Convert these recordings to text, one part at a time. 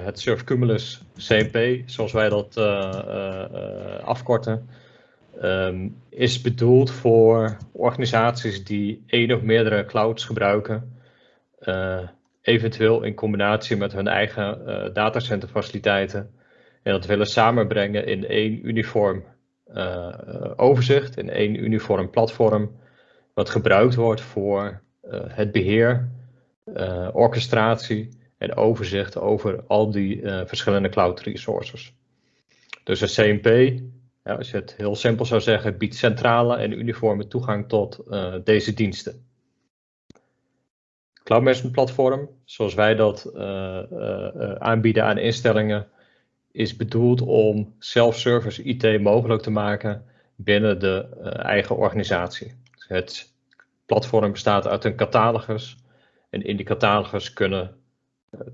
het Surf Cumulus CMP, zoals wij dat afkorten, ehm, is bedoeld voor organisaties die één of meerdere clouds gebruiken, eventueel in combinatie met hun eigen datacenterfaciliteiten. En dat willen samenbrengen in één uniform overzicht, in één uniform platform, wat gebruikt wordt voor het beheer, orchestratie en overzicht over al die uh, verschillende cloud resources. Dus een CMP, ja, als je het heel simpel zou zeggen, biedt centrale en uniforme toegang tot uh, deze diensten. Cloud Management Platform, zoals wij dat uh, aanbieden aan instellingen, is bedoeld om self-service IT mogelijk te maken binnen de eigen organisatie. Het platform bestaat uit een catalogus en in die catalogus kunnen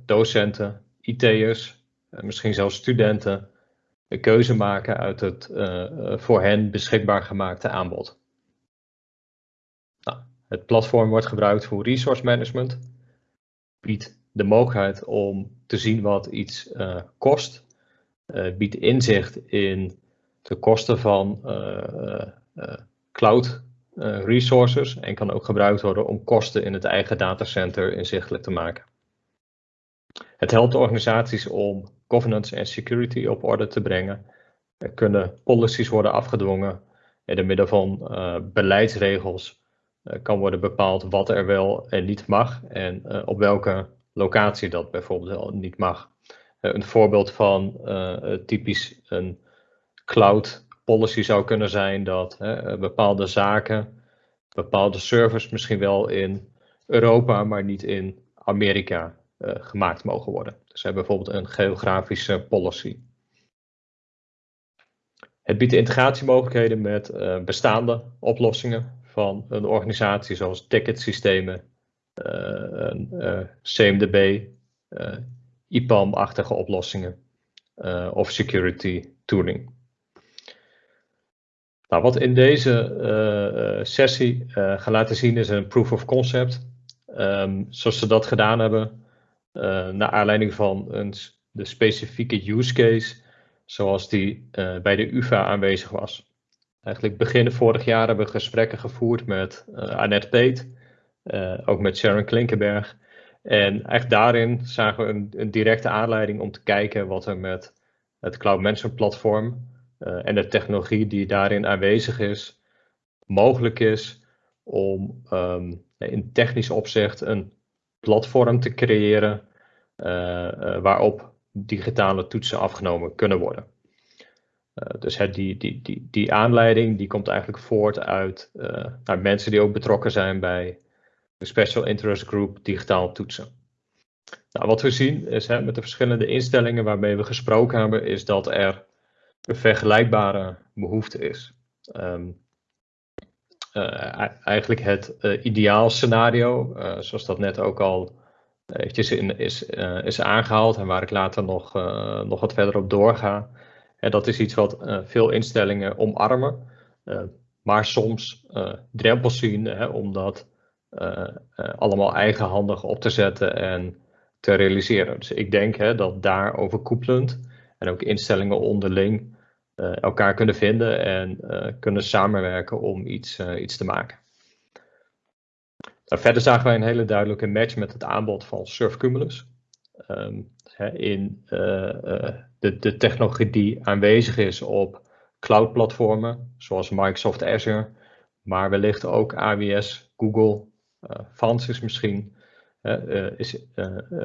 docenten, IT'ers, eh, misschien zelfs studenten een keuze maken uit het eh, eh, voor hen beschikbaar gemaakte aanbod. Nou, het platform wordt gebruikt voor resource management, biedt de mogelijkheid om te zien wat iets kost, biedt inzicht in de kosten van cloud resources en kan ook gebruikt worden om kosten in het eigen datacenter inzichtelijk te maken. Het helpt organisaties om governance en security op orde te brengen. Er kunnen policies worden afgedwongen en door middel van uh, beleidsregels uh, kan worden bepaald wat er wel en niet mag en uh, op welke locatie dat bijvoorbeeld niet mag. een voorbeeld van typisch een cloud policy zou kunnen zijn dat bepaalde zaken, bepaalde servers misschien wel in Europa, maar niet in Amerika gemaakt mogen worden. Dus we hebben bijvoorbeeld een geografische policy. Het biedt integratiemogelijkheden met uh, bestaande oplossingen van een organisatie zoals ticketsystemen, uh, CMDB, IPAM-achtige oplossingen of security tooling. Nou, wat in deze sessie gaan laten zien is een proof of concept. Um, zoals ze dat gedaan hebben, uh, naar aanleiding van een, de specifieke use case zoals die uh, bij de UvA aanwezig was. Eigenlijk begin vorig jaar hebben we gesprekken gevoerd met uh, Annette Peet, ook met Sharon Klinkenberg. En eigenlijk daarin zagen we een, directe aanleiding om te kijken wat er met het Cloud Management platform en de technologie die daarin aanwezig is, mogelijk is om um, in technisch opzicht een platform te creëren uh, waarop digitale toetsen afgenomen kunnen worden. Uh, dus die, die, die, die aanleiding die komt eigenlijk voort uit nou, mensen die ook betrokken zijn bij de Special Interest Group digitaal toetsen. Nou, wat we zien is hè, met de verschillende instellingen waarmee we gesproken hebben, is dat er een vergelijkbare behoefte is. Uh, eigenlijk het uh, ideaal scenario, uh, zoals dat net ook al eventjes in, is, is aangehaald en waar ik later nog, nog wat verder op doorga. En dat is iets wat veel instellingen omarmen, maar soms drempels zien om dat allemaal eigenhandig op te zetten en te realiseren. Dus ik denk hè, dat daar overkoepelend en ook instellingen onderling uh, elkaar kunnen vinden en uh, kunnen samenwerken om iets, uh, iets te maken. Nou, verder zagen wij een hele duidelijke match met het aanbod van Surf Cumulus. Um, in de, de technologie die aanwezig is op cloud-platformen, zoals Microsoft Azure, maar wellicht ook AWS, Google, uh, misschien, is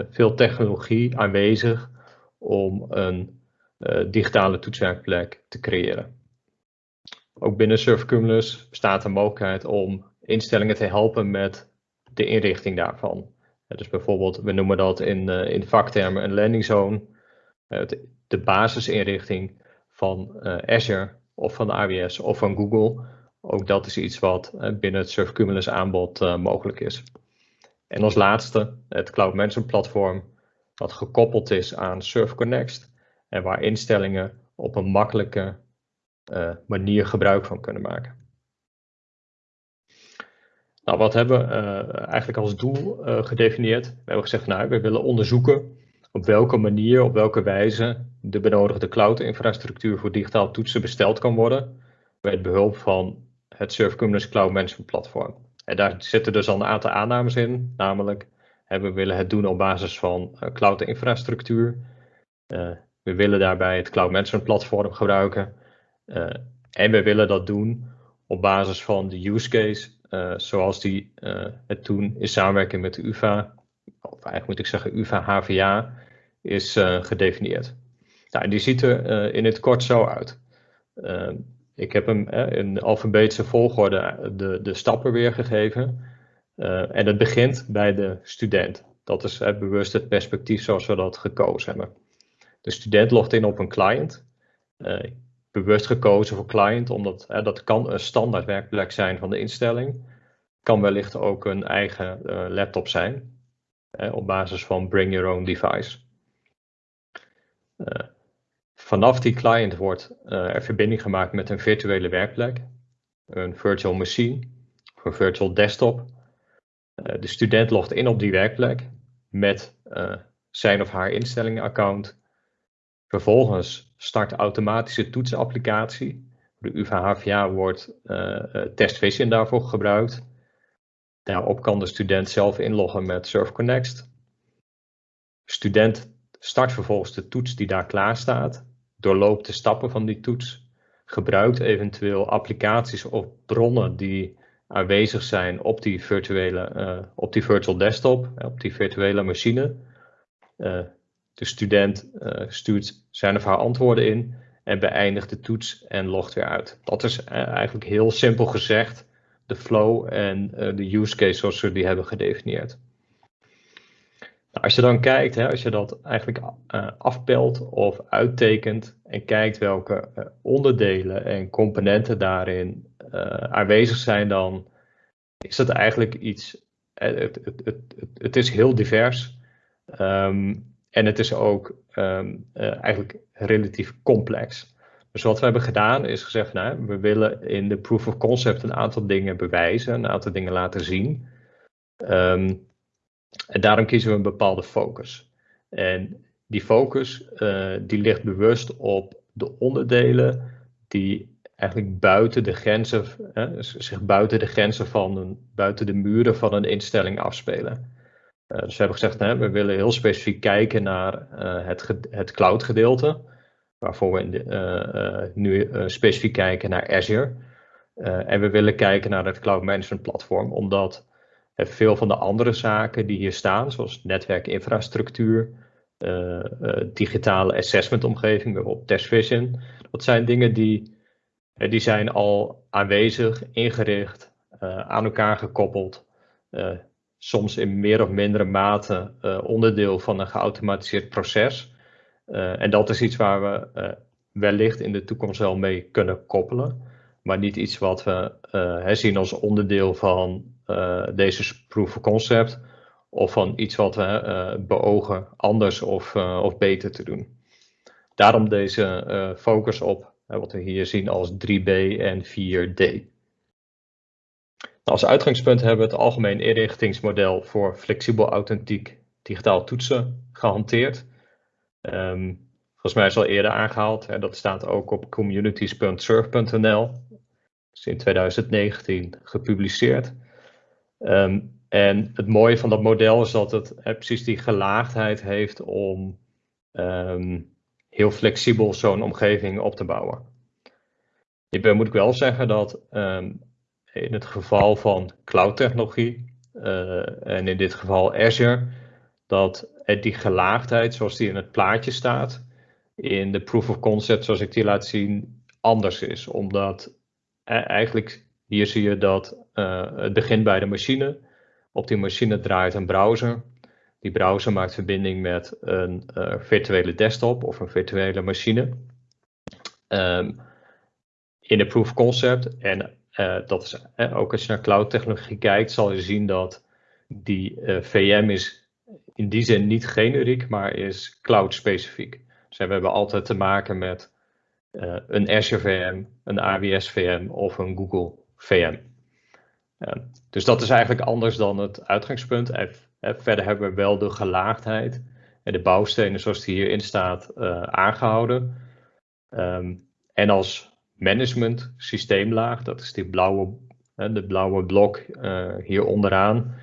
veel technologie aanwezig om een digitale toetswerkplek te creëren. Ook binnen SurfCumulus bestaat de mogelijkheid om instellingen te helpen met de inrichting daarvan. Uh, dus bijvoorbeeld, we noemen dat in, uh, in vaktermen een landing zone. De, basisinrichting van Azure of van AWS of van Google. Ook dat is iets wat binnen het SurfCumulus aanbod mogelijk is. En als laatste het Cloud Management Platform, wat gekoppeld is aan SurfConnect en waar instellingen op een makkelijke uh, manier gebruik van kunnen maken. Nou, wat hebben we uh, eigenlijk als doel uh, gedefinieerd? We hebben gezegd, nou, we willen onderzoeken op welke manier, op welke wijze de benodigde cloud-infrastructuur voor digitaal toetsen besteld kan worden met behulp van het Surf Kubernetes Cloud Management Platform. En daar zitten dus al een aantal aannames in, namelijk we willen het doen op basis van cloud-infrastructuur. We willen daarbij het Cloud Management Platform gebruiken. Uh, en we willen dat doen op basis van de use case, zoals die het toen in samenwerking met de UvA, of eigenlijk moet ik zeggen UvA-HVA, is gedefinieerd. Nou, die ziet er in het kort zo uit. ik heb hem in alfabetische volgorde de, de stappen weergegeven. En het begint bij de student. Dat is bewust het perspectief zoals we dat gekozen hebben. De student logt in op een client. Uh, bewust gekozen voor client, omdat dat kan een standaard werkplek zijn van de instelling. Kan wellicht ook een eigen laptop zijn, op basis van bring your own device. vanaf die client wordt er verbinding gemaakt met een virtuele werkplek, een virtual machine of een virtual desktop eh, de student logt in op die werkplek met zijn of haar instellingenaccount. Vervolgens start de automatische toetsapplicatie. De UvA-HVA wordt uh, TestVision daarvoor gebruikt. Daarop kan de student zelf inloggen met SurfConnect. Student start vervolgens de toets die daar klaar staat, doorloopt de stappen van die toets, gebruikt eventueel applicaties of bronnen die aanwezig zijn op die virtuele, uh, op die virtual desktop, op die virtuele machine. De student uh, stuurt zijn of haar antwoorden in en beëindigt de toets en logt weer uit. Dat is eigenlijk heel simpel gezegd de flow en de use case zoals we die hebben gedefinieerd. Nou, als je dan kijkt, hè, als je dat eigenlijk afpelt of uittekent en kijkt welke onderdelen en componenten daarin uh, aanwezig zijn, dan is dat eigenlijk iets. Het, het, het, het is heel divers. Um, en het is ook um, uh, eigenlijk relatief complex. Dus wat we hebben gedaan is gezegd, nou, we willen in de proof of concept een aantal dingen bewijzen, een aantal dingen laten zien. Um, en daarom kiezen we een bepaalde focus. En die focus uh, die ligt bewust op de onderdelen die eigenlijk buiten de grenzen, zich buiten de grenzen van een, buiten de muren van een instelling afspelen. Uh, dus we hebben gezegd, hè, we willen heel specifiek kijken naar uh, het, het cloud gedeelte, waarvoor we de, uh, nu specifiek kijken naar Azure. en we willen kijken naar het cloud management platform, omdat veel van de andere zaken die hier staan, zoals netwerkinfrastructuur, digitale assessment omgeving, bijvoorbeeld TestVision, dat zijn dingen die eh, die zijn al aanwezig, ingericht, aan elkaar gekoppeld. Soms in meer of mindere mate uh, onderdeel van een geautomatiseerd proces. en dat is iets waar we wellicht in de toekomst wel mee kunnen koppelen. Maar niet iets wat we zien als onderdeel van deze proof of concept. Of van iets wat we beogen anders of, of beter te doen. Daarom deze focus op wat we hier zien als 3B en 4D. Nou, als uitgangspunt hebben we het algemeen inrichtingsmodel voor flexibel authentiek digitaal toetsen gehanteerd. Um, volgens mij is al eerder aangehaald, hè, dat staat ook op communities.surf.nl. is in 2019 gepubliceerd. Um, en het mooie van dat model is dat het hè, precies die gelaagdheid heeft om um, heel flexibel zo'n omgeving op te bouwen. Hierbij moet ik wel zeggen dat in het geval van cloud technologie uh, en in dit geval Azure, dat die gelaagdheid zoals die in het plaatje staat, in de proof of concept zoals ik die laat zien, anders is. Omdat uh, eigenlijk hier zie je dat het begint bij de machine. Op die machine draait een browser. Die browser maakt verbinding met een virtuele desktop of een virtuele machine. Um, in de proof concept, en uh, dat is uh, ook als je naar cloud technologie kijkt, zal je zien dat die VM is in die zin niet generiek, maar is cloud specifiek. Dus we hebben altijd te maken met een Azure VM, een AWS VM of een Google VM. dus dat is eigenlijk anders dan het uitgangspunt. Verder hebben we wel de gelaagdheid en de bouwstenen zoals die hierin staat aangehouden. Ehm, en als management systeemlaag, dat is die blauwe, de blauwe blok hier onderaan,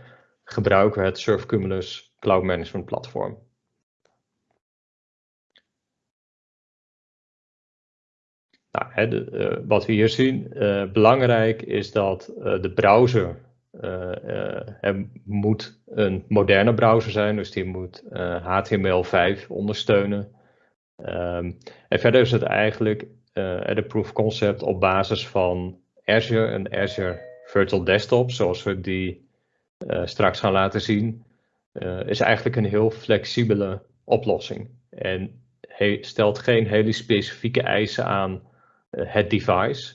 gebruiken we het Surfcumulus Cloud Management Platform. Nou, uh, wat we hier zien, uh, belangrijk is dat de browser moet een moderne browser zijn, dus die moet HTML5 ondersteunen. Um, en verder is het eigenlijk de proof concept op basis van Azure en Azure Virtual Desktop, zoals we die straks gaan laten zien, is eigenlijk een heel flexibele oplossing. En stelt geen hele specifieke eisen aan eh, het device,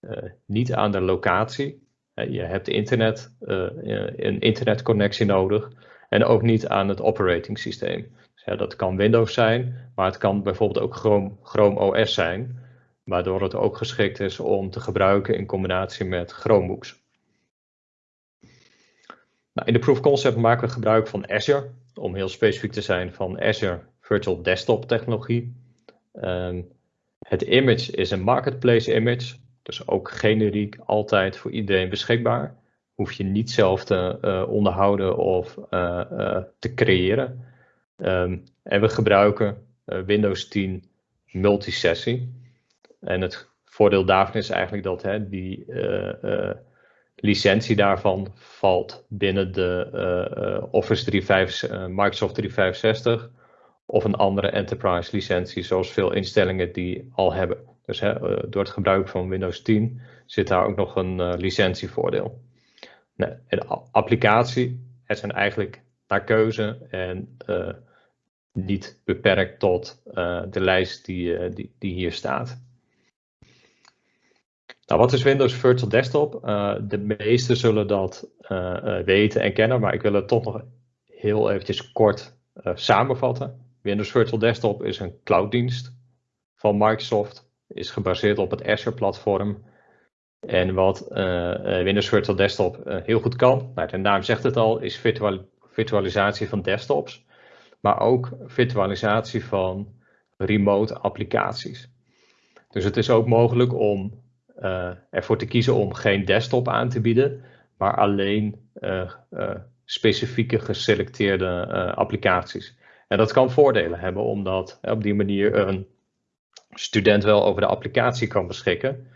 eh, niet aan de locatie. je hebt internet, eh, een internetconnectie nodig en ook niet aan het operating systeem. Dus dat kan Windows zijn, maar het kan bijvoorbeeld ook Chrome, Chrome OS zijn, waardoor het ook geschikt is om te gebruiken in combinatie met Chromebooks. Nou, in de proof concept maken we gebruik van Azure, om heel specifiek te zijn van Azure Virtual Desktop technologie. Um, het image is een marketplace image, dus ook generiek altijd voor iedereen beschikbaar. Hoef je niet zelf te uh, onderhouden of uh, uh, te creëren. Um, en we gebruiken Windows 10 multisessie. En het voordeel daarvan is eigenlijk dat hè, die licentie daarvan valt binnen de Office 365, Microsoft 365 of een andere enterprise licentie, zoals veel instellingen die al hebben. Dus hè, eh, door het gebruik van Windows 10 zit daar ook nog een licentievoordeel. Nee, de applicatie, het zijn eigenlijk naar keuze en niet beperkt tot de lijst die, die, hier staat. Nou, wat is Windows Virtual Desktop? de meesten zullen dat weten en kennen, maar ik wil het toch nog heel eventjes kort samenvatten. Windows Virtual Desktop is een clouddienst van Microsoft, is gebaseerd op het Azure-platform. En wat Windows Virtual Desktop heel goed kan, nou, de naam zegt het al, is virtual, virtualisatie van desktops, maar ook virtualisatie van remote applicaties. Dus het is ook mogelijk om ervoor te kiezen om geen desktop aan te bieden, maar alleen specifieke geselecteerde applicaties. En dat kan voordelen hebben, omdat op die manier een student wel over de applicatie kan beschikken,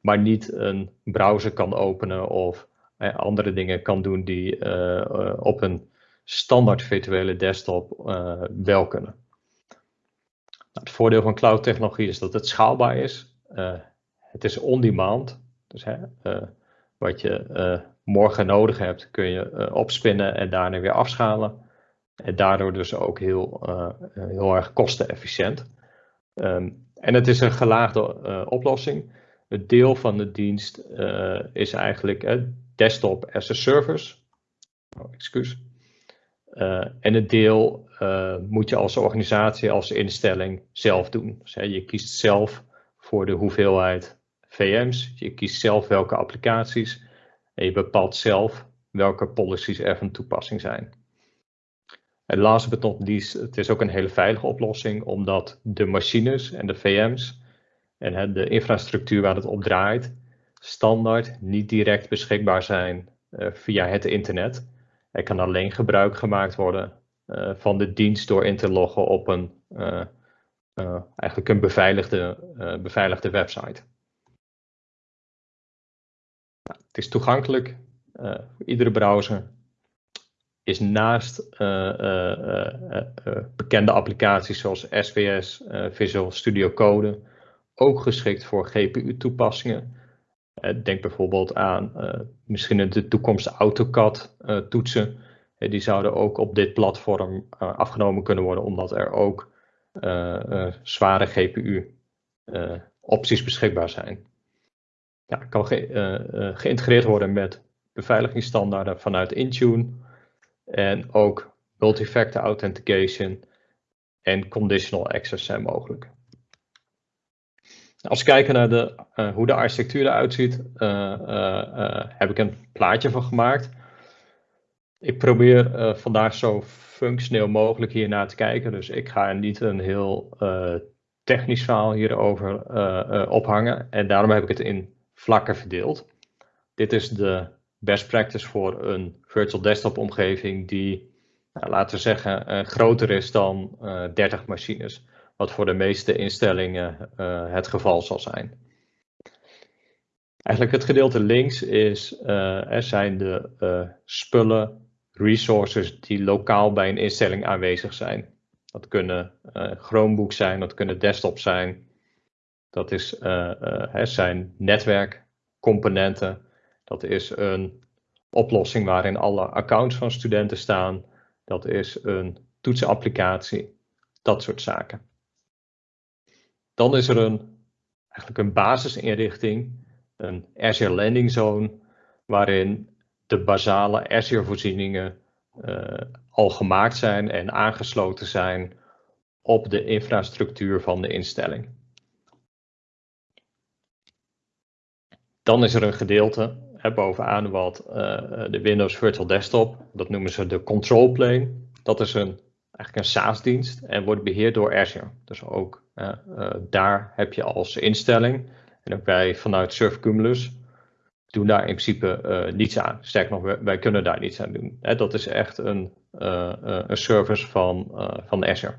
maar niet een browser kan openen of andere dingen kan doen die op een standaard virtuele desktop wel kunnen. Nou, het voordeel van cloud technologie is dat het schaalbaar is. Het is on-demand. Dus hè, wat je morgen nodig hebt, kun je opspinnen en daarna weer afschalen. En daardoor dus ook heel, heel erg kostenefficiënt. Um, en het is een gelaagde oplossing. Het deel van de dienst is eigenlijk desktop as a service. Oh, excuus. en het deel moet je als organisatie, als instelling zelf doen. Dus, hè, je kiest zelf voor de hoeveelheid VM's. Je kiest zelf welke applicaties. En je bepaalt zelf welke policies er van toepassing zijn. En last but not least, het is ook een hele veilige oplossing, omdat de machines en de VM's en de infrastructuur waar het op draait, standaard niet direct beschikbaar zijn uh, via het internet. Er kan alleen gebruik gemaakt worden uh, van de dienst door in te loggen op een, uh, eigenlijk een beveiligde, beveiligde website. Het is toegankelijk voor iedere browser is naast uh, uh, bekende applicaties zoals SVS, Visual Studio Code, ook geschikt voor GPU-toepassingen. denk bijvoorbeeld aan misschien in de toekomst AutoCAD-toetsen. die zouden ook op dit platform afgenomen kunnen worden, omdat er ook zware GPU-opties beschikbaar zijn. Ja, kan ge geïntegreerd worden met beveiligingsstandaarden vanuit Intune en ook multi-factor authentication en conditional access zijn mogelijk. Als we kijken naar de, uh, hoe de architectuur eruit ziet, heb ik een plaatje van gemaakt. ik probeer vandaag zo functioneel mogelijk hier naar te kijken. Dus ik ga niet een heel technisch verhaal hierover ophangen. En daarom heb ik het in vlakken verdeeld. Dit is de best practice voor een virtual desktop omgeving die, nou, laten we zeggen, groter is dan 30 machines. Wat voor de meeste instellingen het geval zal zijn. Eigenlijk het gedeelte links is, er zijn de spullen resources die lokaal bij een instelling aanwezig zijn. Dat kunnen Chromebooks zijn, dat kunnen desktops zijn. Dat is, uh, uh, zijn netwerkcomponenten. Dat is een oplossing waarin alle accounts van studenten staan. Dat is een toetsenapplicatie. Dat soort zaken. Dan is er een, eigenlijk een basisinrichting, een Azure Landing Zone, waarin de basale Azure-voorzieningen uh, al gemaakt zijn en aangesloten zijn op de infrastructuur van de instelling. Dan is er een gedeelte hè, bovenaan wat uh, de Windows Virtual Desktop, dat noemen ze de control plane. Dat is een, eigenlijk een SaaS-dienst en wordt beheerd door Azure. Dus ook uh, daar heb je als instelling, en ook wij vanuit Surf Cumulus, doen daar in principe niets aan. Sterker nog, wij, kunnen daar niets aan doen. Hè, dat is echt een, een service van, van Azure.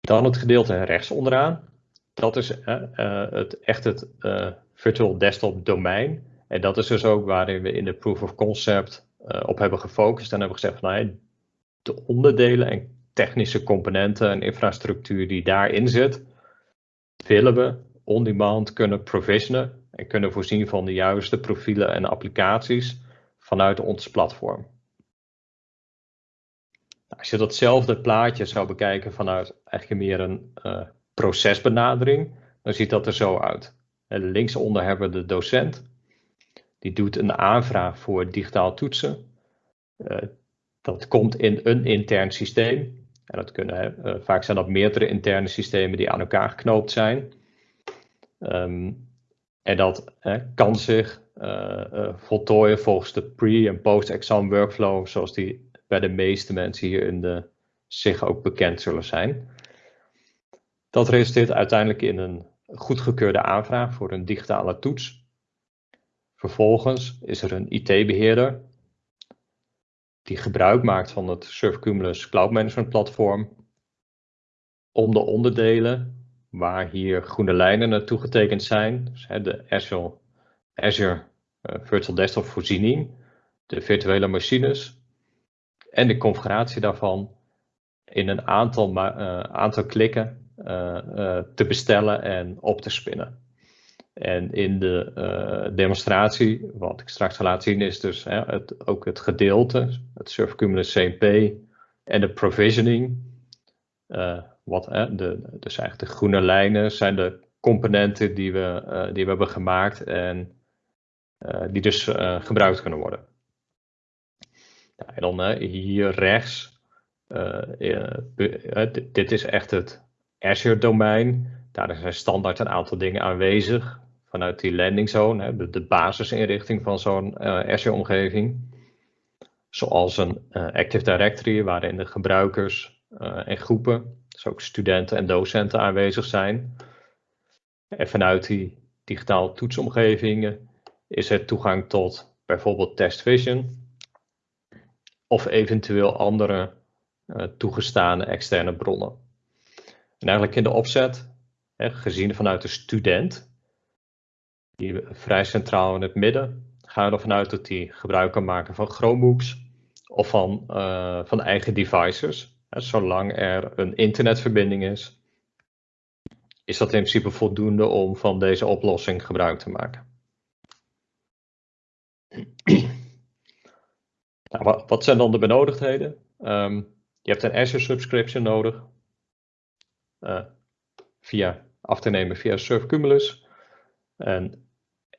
Dan het gedeelte rechts onderaan. Dat is het, echt het virtual desktop domein. En dat is dus ook waarin we in de proof of concept op hebben gefocust. En hebben gezegd van nou, de onderdelen en technische componenten en infrastructuur die daarin zit, willen we on-demand kunnen provisionen en kunnen voorzien van de juiste profielen en applicaties vanuit ons platform. Als je datzelfde plaatje zou bekijken vanuit eigenlijk meer een procesbenadering, dan ziet dat er zo uit. En linksonder hebben we de docent. Die doet een aanvraag voor digitaal toetsen. Uh, dat komt in een intern systeem. En dat kunnen, uh, vaak zijn dat meerdere interne systemen die aan elkaar geknoopt zijn. Um, en dat kan zich uh, voltooien volgens de pre- en post-exam workflow, zoals die bij de meeste mensen hier in de zich ook bekend zullen zijn. Dat resulteert uiteindelijk in een goedgekeurde aanvraag voor een digitale toets. Vervolgens is er een IT-beheerder die gebruik maakt van het Surfcumulus Cloud Management Platform om de onderdelen waar hier groene lijnen naartoe getekend zijn. Dus, de Azure, Azure uh, Virtual Desktop voorziening, de virtuele machines en de configuratie daarvan in een aantal, uh, aantal klikken te bestellen en op te spinnen. En in de demonstratie, wat ik straks ga laten zien, is dus hè, het, ook het gedeelte, het Surf Cumulus CMP en de provisioning wat, hè, de, dus eigenlijk de groene lijnen zijn de componenten die we, die we hebben gemaakt en die dus gebruikt kunnen worden. Ja, en dan hier rechts, dit is echt het Azure domein. Daar zijn standaard een aantal dingen aanwezig vanuit die landing zone, de, de basisinrichting van zo'n Azure omgeving. Zoals een Active Directory waarin de gebruikers en groepen dus ook studenten en docenten aanwezig zijn. En vanuit die digitaal toetsomgevingen is er toegang tot bijvoorbeeld TestVision of eventueel andere uh, toegestane externe bronnen. En eigenlijk in de opzet, hè, gezien vanuit de student, die vrij centraal in het midden, gaan we ervan uit dat die gebruik kan maken van Chromebooks of van, uh, van eigen devices zolang er een internetverbinding is, is dat in principe voldoende om van deze oplossing gebruik te maken. Nou, wat, zijn dan de benodigdheden? Um, je hebt een Azure subscription nodig, via, af te nemen via Surf Cumulus. Een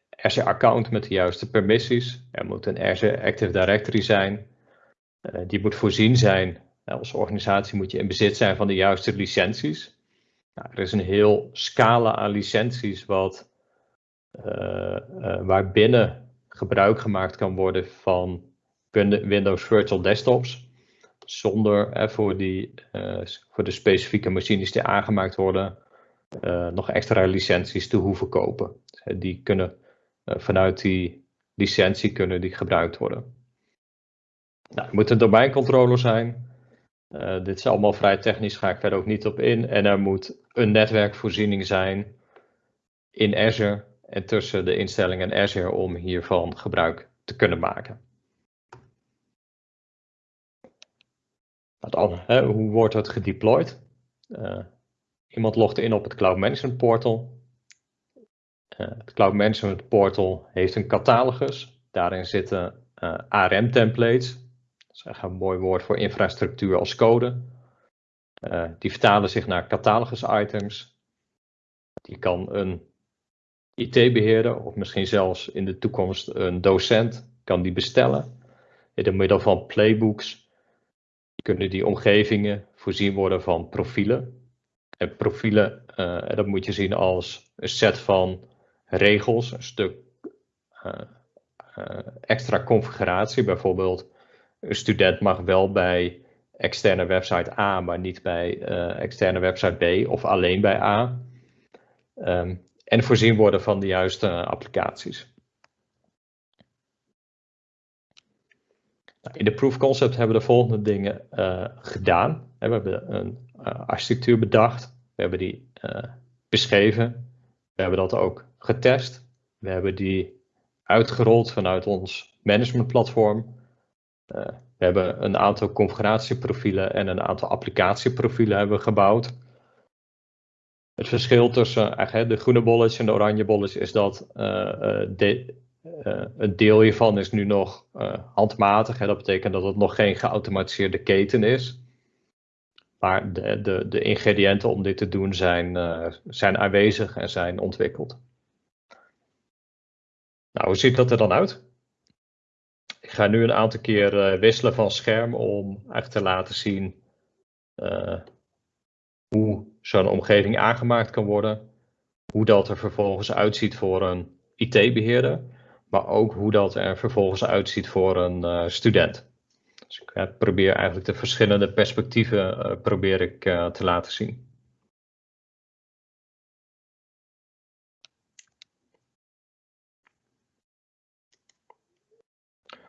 Azure account met de juiste permissies. Er moet een Azure Active Directory zijn. Uh, die moet voorzien zijn als organisatie moet je in bezit zijn van de juiste licenties. Nou, er is een heel scala aan licenties wat, waarbinnen gebruik gemaakt kan worden van Windows Virtual Desktops. Zonder voor, die, voor de specifieke machines die aangemaakt worden nog extra licenties te hoeven kopen. Die kunnen vanuit die licentie kunnen die gebruikt worden. Nou, moet een domeincontroller zijn. Dit is allemaal vrij technisch, ga ik verder ook niet op in. En er moet een netwerkvoorziening zijn in Azure en tussen de instellingen en Azure om hiervan gebruik te kunnen maken. Dan, hè, hoe wordt het gedeployed? Uh, iemand logt in op het Cloud Management Portal. Uh, het Cloud Management Portal heeft een catalogus. Daarin zitten ARM-templates is echt een mooi woord voor infrastructuur als code. Die vertalen zich naar catalogus items. Die kan een IT-beheerder of misschien zelfs in de toekomst een docent kan die bestellen. In door middel van playbooks kunnen die omgevingen voorzien worden van profielen. En profielen, uh, dat moet je zien als een set van regels, een stuk uh, extra configuratie, bijvoorbeeld een student mag wel bij externe website A, maar niet bij externe website B of alleen bij A. Um, en voorzien worden van de juiste applicaties. In de proof concept hebben we de volgende dingen uh, gedaan. We hebben een uh, architectuur bedacht. We hebben die beschreven. We hebben dat ook getest. We hebben die uitgerold vanuit ons managementplatform. We hebben een aantal configuratieprofielen en een aantal applicatieprofielen hebben gebouwd. Het verschil tussen de groene bolletjes en de oranje bolletjes is dat de, uh, een deel hiervan is nu nog handmatig. Hè. Dat betekent dat het nog geen geautomatiseerde keten is. Maar de, de, de ingrediënten om dit te doen zijn, zijn aanwezig en zijn ontwikkeld. Nou, hoe ziet dat er dan uit? Ik ga nu een aantal keer eh, wisselen van scherm om echt te laten zien hoe zo'n omgeving aangemaakt kan worden. Hoe dat er vervolgens uitziet voor een IT-beheerder. Maar ook hoe dat er vervolgens uitziet voor een uh, student. Dus ik probeer eigenlijk de verschillende perspectieven probeer ik, te laten zien.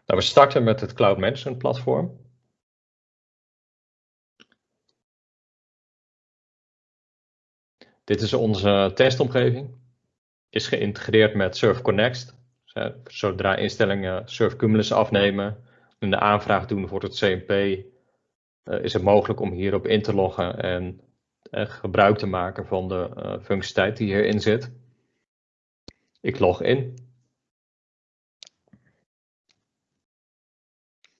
Nou, we starten met het Cloud Management platform. Dit is onze testomgeving. Is geïntegreerd met Surf Connect. Zodra instellingen Surf Cumulus afnemen en de aanvraag doen voor het CMP, eh, is het mogelijk om hierop in te loggen en eh, gebruik te maken van de uh, functionaliteit die hierin zit. Ik log in.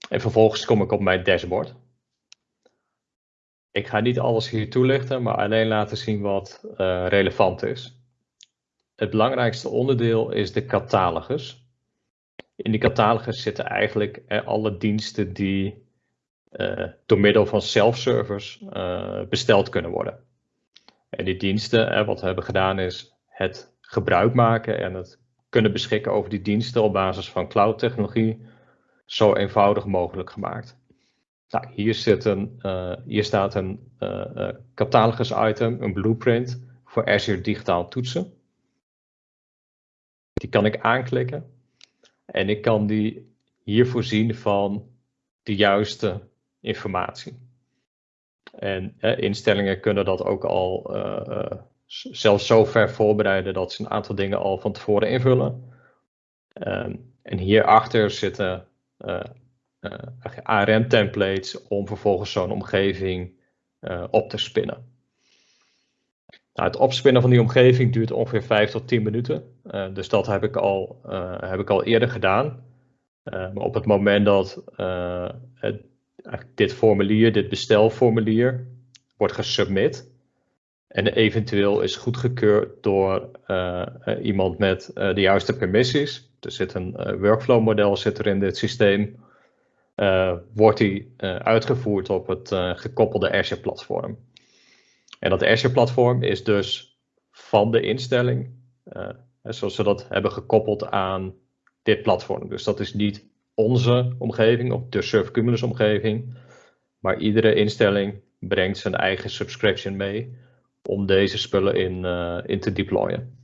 En vervolgens kom ik op mijn dashboard. Ik ga niet alles hier toelichten, maar alleen laten zien wat relevant is. Het belangrijkste onderdeel is de catalogus. In die catalogus zitten eigenlijk alle diensten die uh, door middel van self-servers besteld kunnen worden. En die diensten, wat we hebben gedaan is het gebruik maken en het kunnen beschikken over die diensten op basis van cloud technologie zo eenvoudig mogelijk gemaakt. Nou, hier, zit een, uh, hier staat een catalogus item, een blueprint voor Azure digitaal toetsen. Die kan ik aanklikken en ik kan die hier voorzien van de juiste informatie. En instellingen kunnen dat ook al zelfs zo ver voorbereiden dat ze een aantal dingen al van tevoren invullen. Ehm, en hierachter zitten uh, uh, ARM-templates om vervolgens zo'n omgeving uh, op te spinnen. Nou, het opspinnen van die omgeving duurt ongeveer 5 tot 10 minuten. dus dat heb ik al, heb ik al eerder gedaan. maar op het moment dat dit formulier, dit bestelformulier, wordt gesubmit en eventueel is goedgekeurd door iemand met de juiste permissies, er zit een workflow model zit er in dit systeem. Wordt die uitgevoerd op het gekoppelde Azure platform. En dat Azure platform is dus van de instelling, zoals we dat hebben gekoppeld aan dit platform. Dus dat is niet onze omgeving, of de Surf Cumulus omgeving. Maar iedere instelling brengt zijn eigen subscription mee om deze spullen in, in te deployen.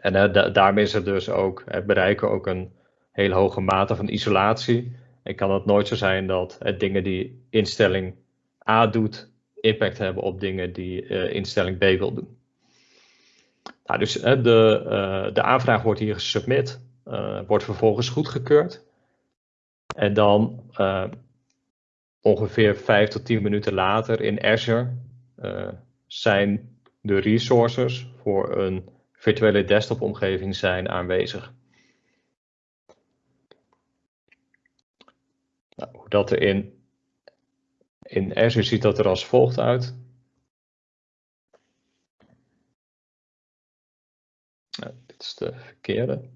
En uh, daarmee is het dus ook, het bereiken ook een hele hoge mate van isolatie. En kan het nooit zo zijn dat dingen die instelling A doet, impact hebben op dingen die uh, instelling B wil doen. Nou, dus de, de aanvraag wordt hier gesubmit, wordt vervolgens goedgekeurd. En dan ongeveer 5 tot 10 minuten later in Azure zijn de resources voor een virtuele desktop-omgeving zijn aanwezig. Nou, hoe dat er in, in Azure ziet dat er als volgt uit. Nou, dit is de verkeerde.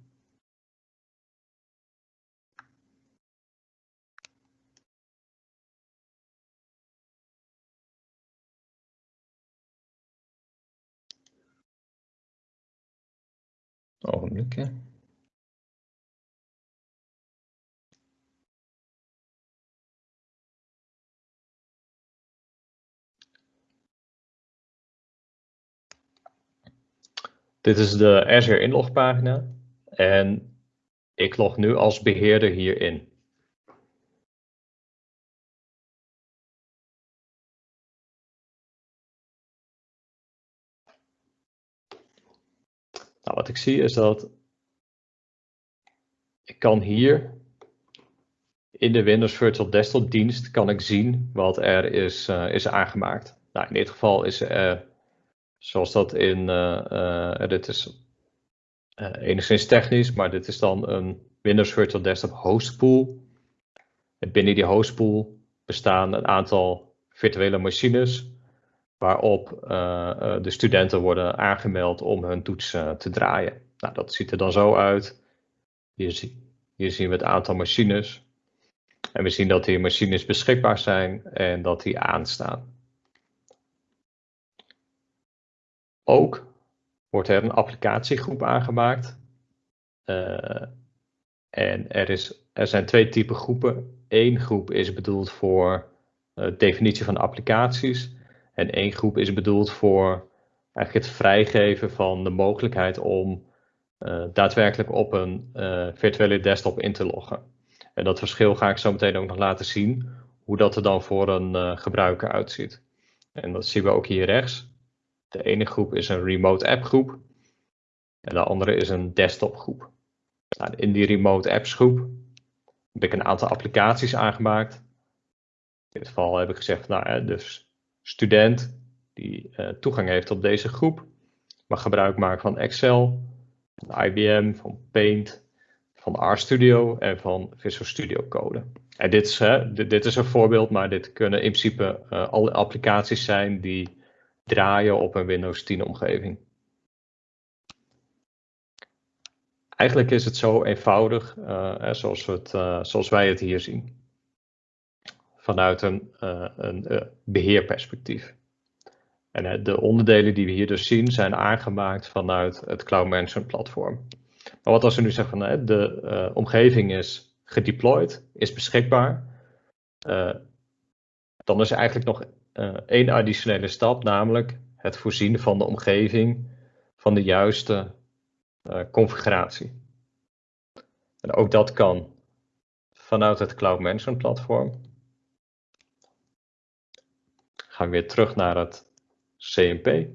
Ogenblik, Dit is de Azure inlogpagina en ik log nu als beheerder hierin. Nou, wat ik zie is dat ik kan hier in de Windows Virtual Desktop dienst kan ik zien wat er is, uh, is aangemaakt. Nou, in dit geval is er, zoals dat in, uh, uh, dit is enigszins technisch, maar dit is dan een Windows Virtual Desktop hostpool. En binnen die hostpool bestaan een aantal virtuele machines waarop de studenten worden aangemeld om hun toets uh, te draaien. Nou, dat ziet er dan zo uit. Hier, hier, zien we het aantal machines. En we zien dat die machines beschikbaar zijn en dat die aanstaan. Ook wordt er een applicatiegroep aangemaakt. Uh, en er, is, er zijn twee typen groepen. Eén groep is bedoeld voor definitie van applicaties. En één groep is bedoeld voor eigenlijk het vrijgeven van de mogelijkheid om uh, daadwerkelijk op een uh, virtuele desktop in te loggen. En dat verschil ga ik zo meteen ook nog laten zien, hoe dat er dan voor een uh, gebruiker uitziet. En dat zien we ook hier rechts. De ene groep is een remote app groep en de andere is een desktop groep. Nou, in die remote apps groep heb ik een aantal applicaties aangemaakt. In dit geval heb ik gezegd, nou, dus student die uh, toegang heeft tot deze groep mag gebruik maken van Excel, van IBM, van Paint, van RStudio en van Visual Studio Code. En dit is, hè, dit, is een voorbeeld, maar dit kunnen in principe uh, alle applicaties zijn die draaien op een Windows 10 omgeving. Eigenlijk is het zo eenvoudig uh, zoals, het, zoals wij het hier zien vanuit een, uh, een beheerperspectief. En de onderdelen die we hier dus zien zijn aangemaakt vanuit het Cloud Management platform. Maar wat als we nu zeggen van de omgeving is gedeployed, is beschikbaar, dan is eigenlijk nog één additionele stap, namelijk het voorzien van de omgeving van de juiste configuratie. En ook dat kan vanuit het Cloud Management platform gaan we weer terug naar het CMP.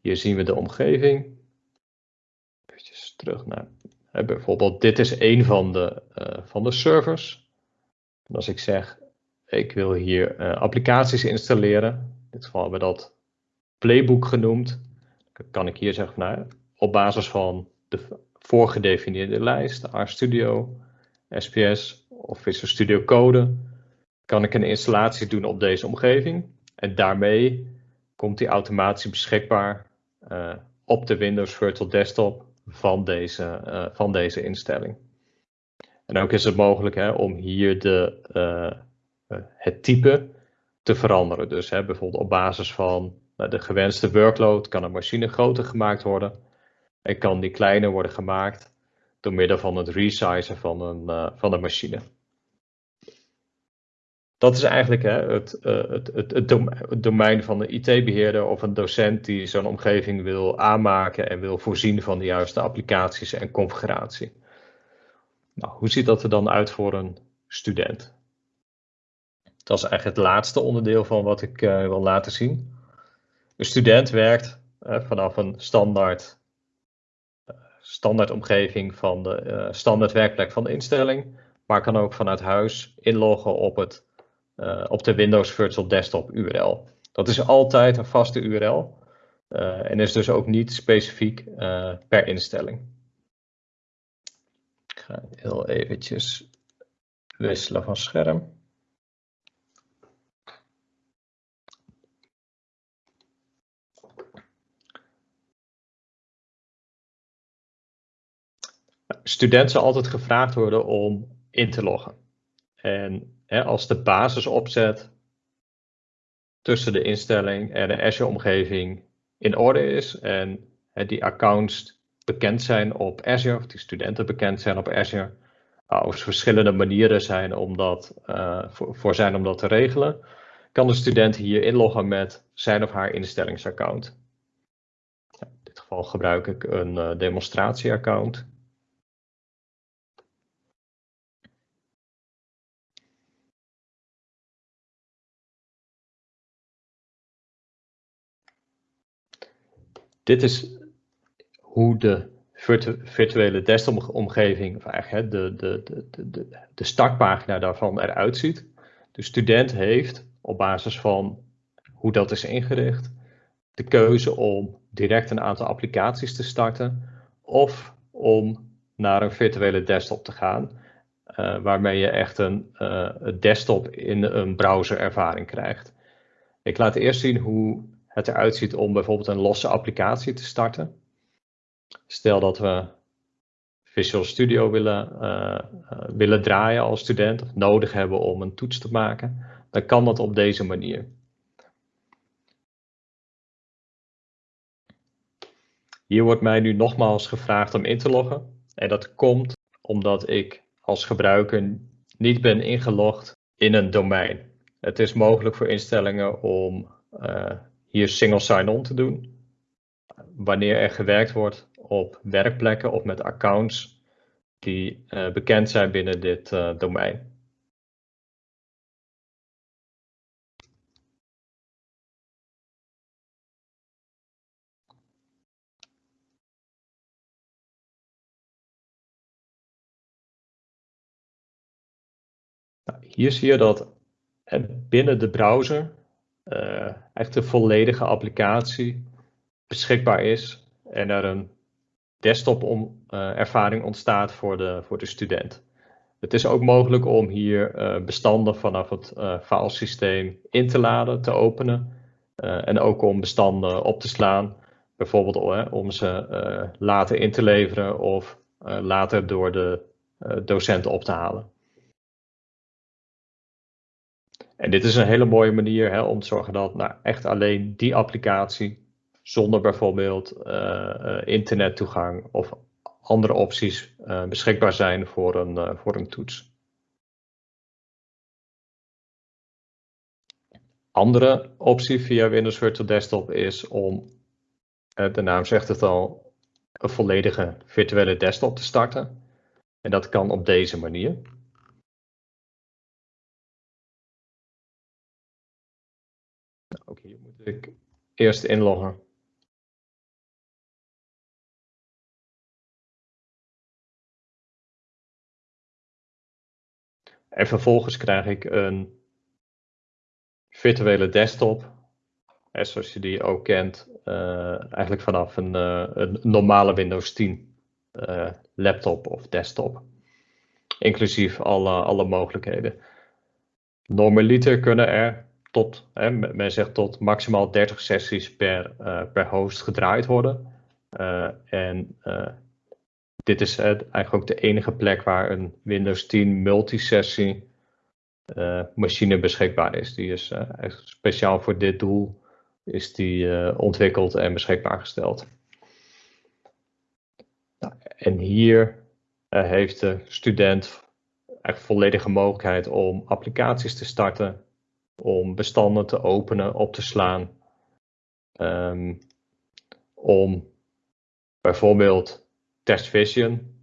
Hier zien we de omgeving. Even terug naar, hè, bijvoorbeeld dit is een van de, uh, van de servers. En als ik zeg, ik wil hier uh, applicaties installeren. In dit geval hebben we dat playbook genoemd. Dan kan ik hier zeggen, nou, op basis van de voorgedefinieerde lijst, RStudio, SPS of Visual Studio Code, kan ik een installatie doen op deze omgeving. En daarmee komt die automatisch beschikbaar op de Windows Virtual Desktop van deze, uh, van deze instelling. En ook is het mogelijk hè, om hier de, uh, het type te veranderen. Dus hè, bijvoorbeeld op basis van de gewenste workload kan een machine groter gemaakt worden en kan die kleiner worden gemaakt door middel van het resizen van een, van een machine dat is eigenlijk hè, het, uh, het, het, het, domein van een IT-beheerder of een docent die zo'n omgeving wil aanmaken en wil voorzien van de juiste applicaties en configuratie. Nou, hoe ziet dat er dan uit voor een student? Dat is eigenlijk het laatste onderdeel van wat ik uh, wil laten zien. Een student werkt vanaf een standaard, standaard omgeving van de standaard werkplek van de instelling, maar kan ook vanuit huis inloggen op het uh, op de Windows Virtual Desktop URL. Dat is altijd een vaste URL uh, en is dus ook niet specifiek uh, per instelling. Ik ga heel eventjes wisselen van scherm. Studenten zal altijd gevraagd worden om in te loggen. En als de basis opzet tussen de instelling en de Azure-omgeving in orde is en hè, die accounts bekend zijn op Azure, of die studenten bekend zijn op Azure, als er verschillende manieren zijn om dat, uh, voor, voor, zijn om dat te regelen, kan de student hier inloggen met zijn of haar instellingsaccount. in dit geval gebruik ik een uh, demonstratieaccount. Dit is hoe de virtuele desktop-omgeving, of eigenlijk de, de, de, de, de startpagina daarvan eruit ziet. De student heeft op basis van hoe dat is ingericht, de keuze om direct een aantal applicaties te starten of om naar een virtuele desktop te gaan, uh, waarmee je echt een uh, desktop in een browser ervaring krijgt. Ik laat eerst zien hoe het eruit ziet om bijvoorbeeld een losse applicatie te starten. Stel dat we Visual Studio willen, uh, willen draaien als student of nodig hebben om een toets te maken, dan kan dat op deze manier. Hier wordt mij nu nogmaals gevraagd om in te loggen. En dat komt omdat ik als gebruiker niet ben ingelogd in een domein. Het is mogelijk voor instellingen om uh, hier single sign-on te doen. Wanneer er gewerkt wordt op werkplekken of met accounts die uh, bekend zijn binnen dit uh, domein. Nou, hier zie je dat binnen de browser echt een volledige applicatie beschikbaar is en er een desktop om, uh, ervaring ontstaat voor de, voor de student. Het is ook mogelijk om hier uh, bestanden vanaf het filesysteem in te laden, te openen en ook om bestanden op te slaan. Bijvoorbeeld om ze later in te leveren of later door de docent op te halen. En dit is een hele mooie manier hè, om te zorgen dat nou, echt alleen die applicatie, zonder bijvoorbeeld uh, internettoegang of andere opties, uh, beschikbaar zijn voor een, voor een toets. Andere optie via Windows Virtual Desktop is om, de naam zegt het al, een volledige virtuele desktop te starten. En dat kan op deze manier. Eerst inloggen. En vervolgens krijg ik een virtuele desktop, zoals je die ook kent, uh, eigenlijk vanaf een, uh, een, normale Windows 10 uh, eh, laptop of desktop. Inclusief alle, alle mogelijkheden. Normaliter kunnen er tot, hè, men zegt tot maximaal 30 sessies per, uh, per host gedraaid worden. Uh, en uh, dit is eigenlijk ook de enige plek waar een Windows 10 multisessie machine beschikbaar is. Die is speciaal voor dit doel is die ontwikkeld en beschikbaar gesteld. Nou, en hier heeft de student echt volledige mogelijkheid om applicaties te starten, om bestanden te openen, op te slaan, um, om bijvoorbeeld Test Vision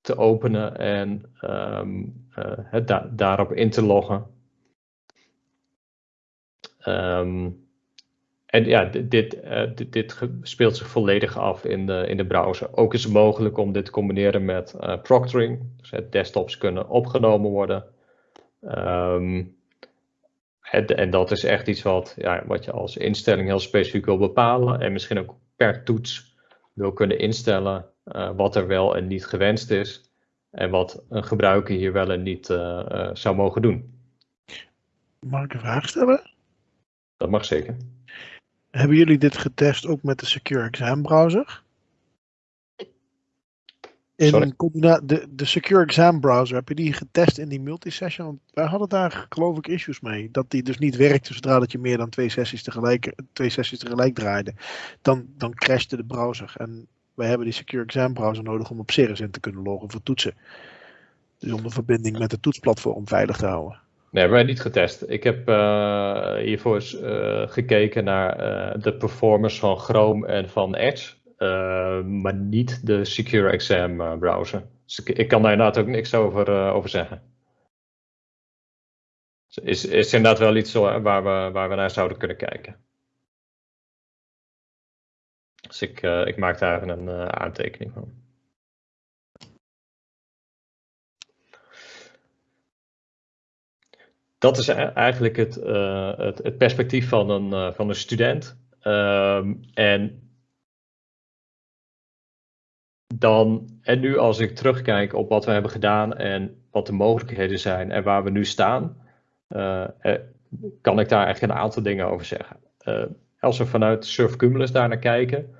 te openen en um, het da daarop in te loggen. Um, en ja, dit, dit, speelt zich volledig af in de, in de browser. Ook is het mogelijk om dit te combineren met uh, proctoring. Dus het desktops kunnen opgenomen worden. Um, het, en dat is echt iets wat, ja, wat je als instelling heel specifiek wil bepalen. En misschien ook per toets wil kunnen instellen uh, wat er wel en niet gewenst is. En wat een gebruiker hier wel en niet zou mogen doen. Mag ik een vraag stellen? Dat mag zeker. Hebben jullie dit getest ook met de Secure Exam browser? In de, de Secure Exam browser, heb je die getest in die multisession? Want wij hadden daar geloof ik issues mee. Dat die dus niet werkte zodra dat je meer dan twee sessies tegelijk, twee sessies tegelijk draaide. Dan, dan crashte de browser. En wij hebben die Secure Exam browser nodig om op Cirrus in te kunnen loggen voor toetsen. Dus om de verbinding met het toetsplatform veilig te houden. Nee, hebben wij niet getest. Ik heb uh, hiervoor uh, gekeken naar uh, de performance van Chrome en van Edge, maar niet de Secure Exam browser. Dus ik, kan daar inderdaad ook niks over, over zeggen. Dus is, is inderdaad wel iets waar we, waar we naar zouden kunnen kijken. Dus ik, ik maak daar een aantekening van. dat is e-, eigenlijk het, het, perspectief van een, van een student. Um, en dan, en nu als ik terugkijk op wat we hebben gedaan en wat de mogelijkheden zijn en waar we nu staan, uh, kan ik daar eigenlijk een aantal dingen over zeggen. als we vanuit Surf Cumulus daar naar kijken,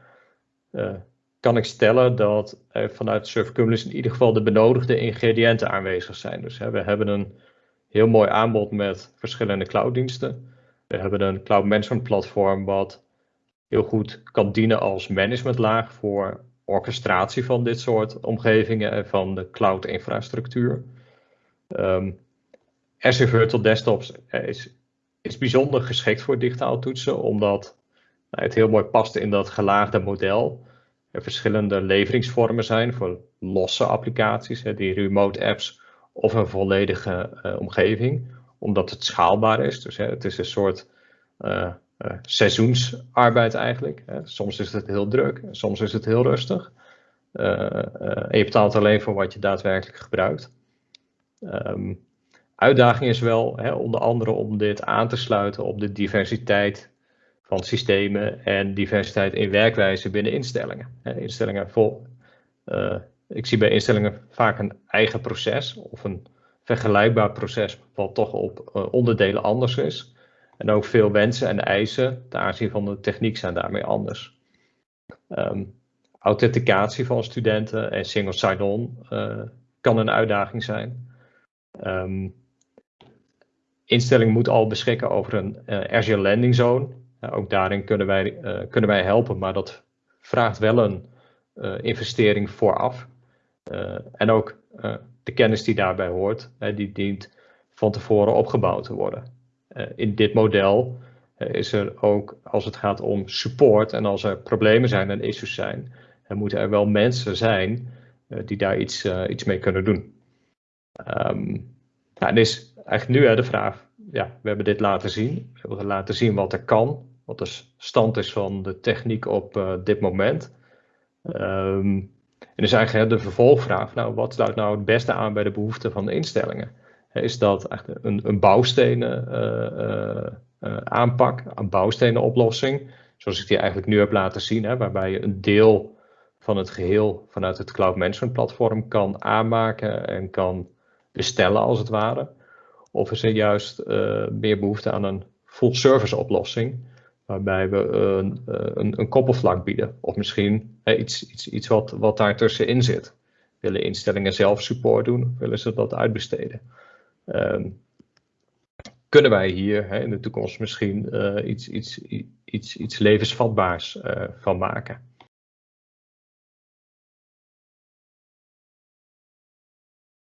kan ik stellen dat vanuit Surf Cumulus in ieder geval de benodigde ingrediënten aanwezig zijn. Dus we hebben een heel mooi aanbod met verschillende clouddiensten. We hebben een cloud management platform wat heel goed kan dienen als managementlaag voor orchestratie van dit soort omgevingen en van de cloud infrastructuur. Um, Azure Virtual Desktops is, is bijzonder geschikt voor digitaal toetsen, omdat nou, het heel mooi past in dat gelaagde model. Er verschillende leveringsvormen zijn voor losse applicaties, hè, die remote apps of een volledige uh, omgeving, omdat het schaalbaar is. Dus hè, het is een soort uh, seizoensarbeid eigenlijk. Soms is het heel druk, soms is het heel rustig. en je betaalt alleen voor wat je daadwerkelijk gebruikt. Um, uitdaging is wel hè, onder andere om dit aan te sluiten op de diversiteit van systemen en diversiteit in werkwijze binnen instellingen. Instellingen vol, ik zie bij instellingen vaak een eigen proces of een vergelijkbaar proces wat toch op onderdelen anders is. En ook veel wensen en eisen ten aanzien van de techniek zijn daarmee anders. Um, authenticatie van studenten en single sign-on uh, kan een uitdaging zijn. Um, instelling moet al beschikken over een uh, Azure Landing Zone. ook daarin kunnen wij, kunnen wij helpen, maar dat vraagt wel een investering vooraf. Eh, en ook eh, de kennis die daarbij hoort, die dient van tevoren opgebouwd te worden. Eh, in dit model is er ook, als het gaat om support en als er problemen zijn en issues zijn, moeten er wel mensen zijn die daar iets, iets mee kunnen doen. Um, en is eigenlijk nu hè, de vraag, ja, we hebben dit laten zien. We hebben laten zien wat er kan, wat de stand is van de techniek op dit moment. Um, en is eigenlijk de vervolgvraag, nou, wat sluit nou het beste aan bij de behoeften van de instellingen? Is dat eigenlijk een, een bouwstenen uh, uh, aanpak, een bouwstenen oplossing, zoals ik die eigenlijk nu heb laten zien, hè, waarbij je een deel van het geheel vanuit het cloud management platform kan aanmaken en kan bestellen als het ware? Of is er juist meer behoefte aan een full service oplossing, waarbij we een, een, een koppelvlak bieden. Of misschien iets, iets, iets wat, wat daar tussenin zit. Willen instellingen zelf support doen? Willen ze dat uitbesteden? Um, kunnen wij hier hè, in de toekomst misschien iets, iets, iets, iets levensvatbaars van maken.